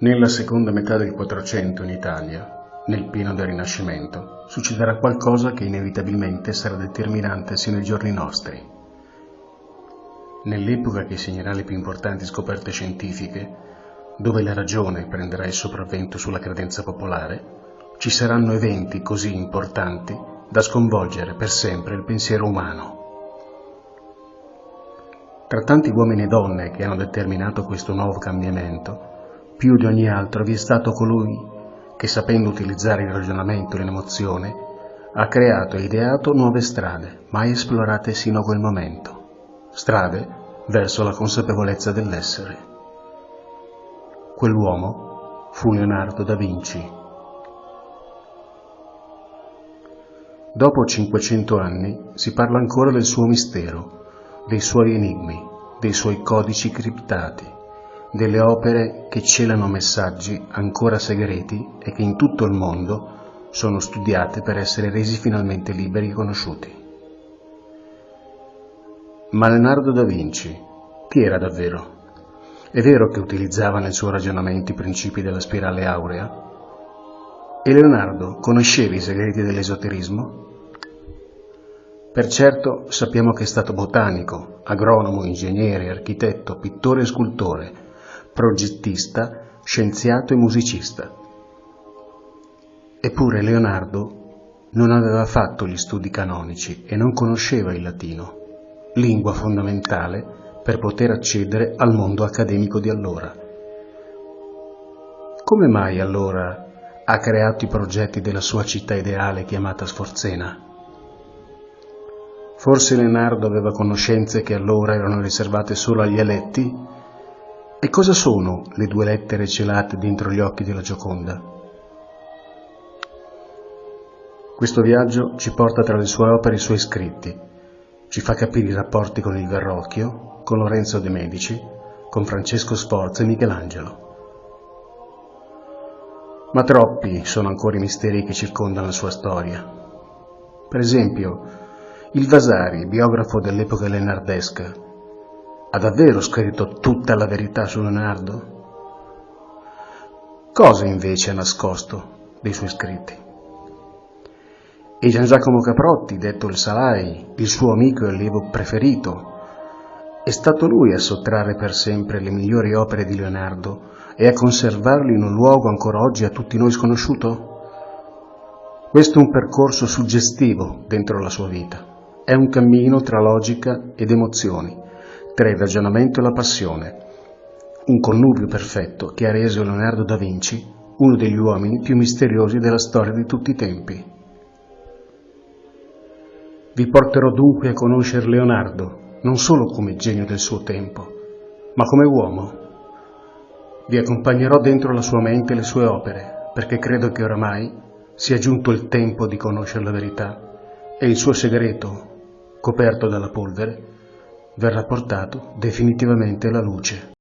Nella seconda metà del Quattrocento in Italia, nel pieno del Rinascimento, succederà qualcosa che inevitabilmente sarà determinante sino ai giorni nostri. Nell'epoca che segnerà le più importanti scoperte scientifiche, dove la ragione prenderà il sopravvento sulla credenza popolare, ci saranno eventi così importanti da sconvolgere per sempre il pensiero umano. Tra tanti uomini e donne che hanno determinato questo nuovo cambiamento, più di ogni altro vi è stato colui che, sapendo utilizzare il ragionamento e l'emozione, ha creato e ideato nuove strade, mai esplorate sino a quel momento, strade verso la consapevolezza dell'essere. Quell'uomo fu Leonardo da Vinci. Dopo 500 anni si parla ancora del suo mistero, dei suoi enigmi, dei suoi codici criptati delle opere che celano messaggi ancora segreti e che in tutto il mondo sono studiate per essere resi finalmente liberi e conosciuti. Ma Leonardo da Vinci, chi era davvero? È vero che utilizzava nel suo ragionamento i principi della spirale aurea? E Leonardo conosceva i segreti dell'esoterismo? Per certo sappiamo che è stato botanico, agronomo, ingegnere, architetto, pittore e scultore, progettista, scienziato e musicista. Eppure Leonardo non aveva fatto gli studi canonici e non conosceva il latino, lingua fondamentale per poter accedere al mondo accademico di allora. Come mai allora ha creato i progetti della sua città ideale chiamata Sforzena? Forse Leonardo aveva conoscenze che allora erano riservate solo agli eletti e cosa sono le due lettere celate dentro gli occhi della Gioconda? Questo viaggio ci porta tra le sue opere e i suoi scritti, ci fa capire i rapporti con il Verrocchio, con Lorenzo de' Medici, con Francesco Sforza e Michelangelo. Ma troppi sono ancora i misteri che circondano la sua storia. Per esempio, il Vasari, biografo dell'epoca leonardesca, ha davvero scritto tutta la verità su Leonardo? Cosa invece ha nascosto dei suoi scritti? E Gian Giacomo Caprotti, detto il Salai, il suo amico e allievo preferito, è stato lui a sottrarre per sempre le migliori opere di Leonardo e a conservarle in un luogo ancora oggi a tutti noi sconosciuto? Questo è un percorso suggestivo dentro la sua vita, è un cammino tra logica ed emozioni, tra il ragionamento e la passione, un connubio perfetto che ha reso Leonardo da Vinci uno degli uomini più misteriosi della storia di tutti i tempi. Vi porterò dunque a conoscere Leonardo, non solo come genio del suo tempo, ma come uomo. Vi accompagnerò dentro la sua mente e le sue opere, perché credo che oramai sia giunto il tempo di conoscere la verità e il suo segreto, coperto dalla polvere, verrà portato definitivamente alla luce.